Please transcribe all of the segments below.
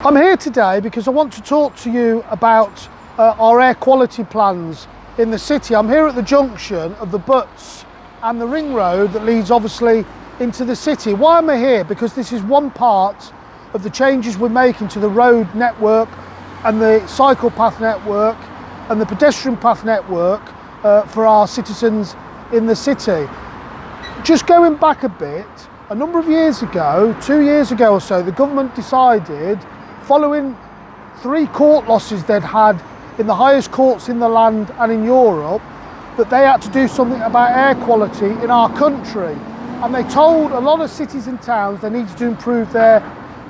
I'm here today because I want to talk to you about uh, our air quality plans in the city. I'm here at the junction of the Butts and the ring road that leads obviously into the city. Why am I here? Because this is one part of the changes we're making to the road network and the cycle path network and the pedestrian path network uh, for our citizens in the city. Just going back a bit, a number of years ago, two years ago or so, the government decided following three court losses they'd had in the highest courts in the land and in Europe, that they had to do something about air quality in our country. And they told a lot of cities and towns they needed to improve their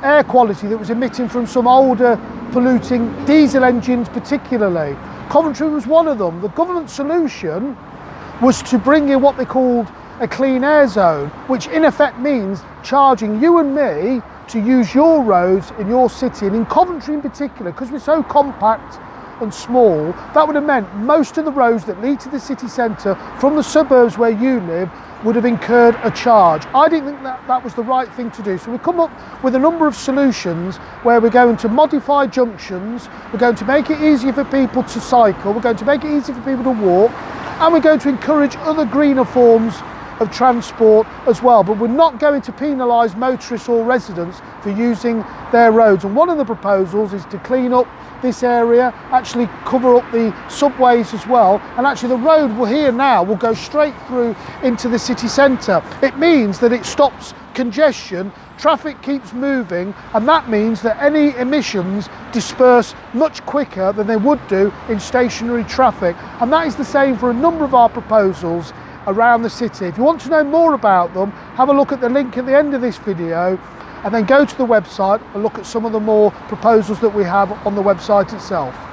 air quality that was emitting from some older polluting diesel engines particularly. Coventry was one of them. The government solution was to bring in what they called a clean air zone, which in effect means charging you and me to use your roads in your city and in Coventry in particular because we're so compact and small that would have meant most of the roads that lead to the city centre from the suburbs where you live would have incurred a charge. I didn't think that that was the right thing to do. So we've come up with a number of solutions where we're going to modify junctions, we're going to make it easier for people to cycle, we're going to make it easier for people to walk, and we're going to encourage other greener forms of transport as well. But we're not going to penalise motorists or residents for using their roads. And one of the proposals is to clean up this area, actually cover up the subways as well. And actually the road we're here now will go straight through into the city centre. It means that it stops congestion, traffic keeps moving, and that means that any emissions disperse much quicker than they would do in stationary traffic. And that is the same for a number of our proposals around the city. If you want to know more about them, have a look at the link at the end of this video and then go to the website and look at some of the more proposals that we have on the website itself.